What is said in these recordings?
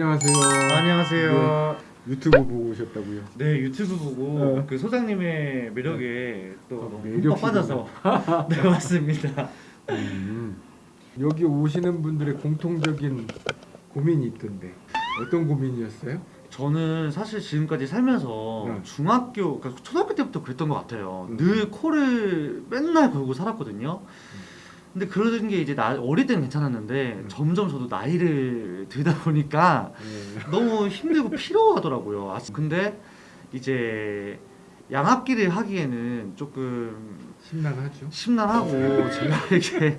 안녕하세요. 안녕하세요. 네, 유튜브 보고 오셨다고요? 네 유튜브 보고 어. 그 소장님의 매력에 또 어, 너무 매력이구나. 흠뻑 빠져서 네 맞습니다. 음. 여기 오시는 분들의 공통적인 고민이 있던데 어떤 고민이었어요? 저는 사실 지금까지 살면서 네. 중학교, 그러니까 초등학교 때부터 그랬던 것 같아요. 음. 늘 코를 맨날 걸고 살았거든요. 근데 그러던 게 이제 나 어릴 때는 괜찮았는데 음. 점점 저도 나이를 들다 보니까 네. 너무 힘들고 피로하더라고요. 아, 근데 이제 양압기를 하기에는 조금 심란하죠. 심란하고 제가 이게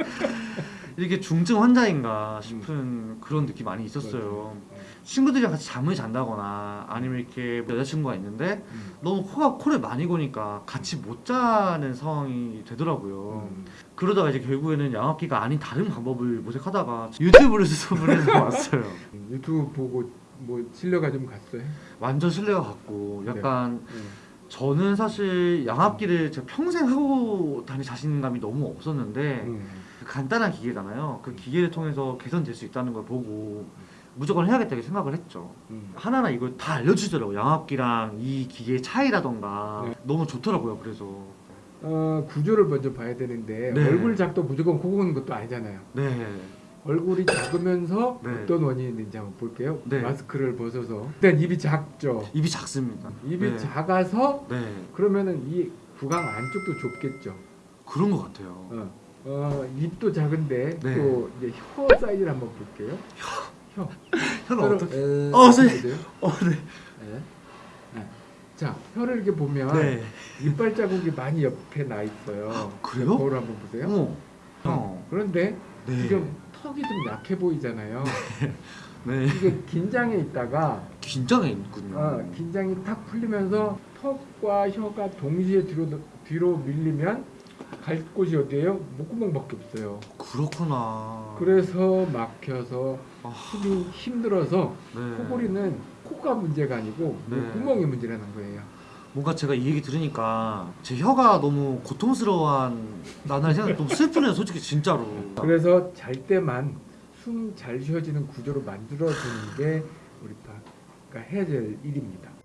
이게 중증 환자인가 싶은 그런 느낌 많이 있었어요. 친구들이랑 같이 잠을 잔다거나 아니면 이렇게 여자친구가 있는데 음. 너무 코가 코를 많이 고니까 같이 못 자는 상황이 되더라고요. 음. 그러다가 이제 결국에는 양압기가 아닌 다른 방법을 모색하다가 유튜브를 수습을 해서 왔어요. 음, 유튜브 보고 뭐 신뢰가 좀 갔어요? 완전 신뢰가 갔고 약간 음. 저는 사실 양압기를 제가 평생 하고 다닐 자신감이 너무 없었는데 음. 그 간단한 기계잖아요. 그 기계를 통해서 개선될 수 있다는 걸 보고 무조건 해야겠다 고 생각을 했죠. 음. 하나하나 이걸 다 알려주더라고요. 양압기랑 이 기계의 차이라던가 네. 너무 좋더라고요. 그래서 어, 구조를 먼저 봐야 되는데 네. 얼굴 작도 무조건 코 고는 것도 아니잖아요. 네, 얼굴이 작으면서 네. 어떤 원인이 있는지 한번 볼게요. 네. 마스크를 벗어서 일단 입이 작죠. 입이 작습니다. 입이 네. 작아서 네, 그러면은 이 구강 안쪽도 좁겠죠. 그런 것 같아요. 어, 어, 입도 작은데 네. 또 이제 혀 사이즈를 한번 볼게요. 혀. 혀가 혀를- 어떻게? 에, 어, 선생님. 보세요. 어, 네, 네. 네. 자, 혀를 이렇게 보면 네. 이빨 자국이 많이 옆에 나 있어요. 그래요? 거울 한번 보세요. 어머, 어, 그런데 네, 지금 턱이 좀 약해 보이잖아요. 네, 이게 긴장해 있다가 긴장해 있군요. 어, 긴장이 탁 풀리면서 턱과 혀가 동시에 뒤로 뒤로 밀리면 갈 곳이 어디예요? 목구멍밖에 없어요. 그렇구나. 그래서 막혀서 아, 숨이 힘들어서 네. 코골이는 코가 문제가 아니고 네. 목구멍이 문제라는 거예요. 뭔가 제가 이 얘기 들으니까 제 혀가 너무 고통스러워한 나날 생각 너무 슬프네요 솔직히 진짜로 그래서 잘 때만 숨 잘 쉬어지는 구조로 만들어주는 게 우리 파가 해야 될 일입니다.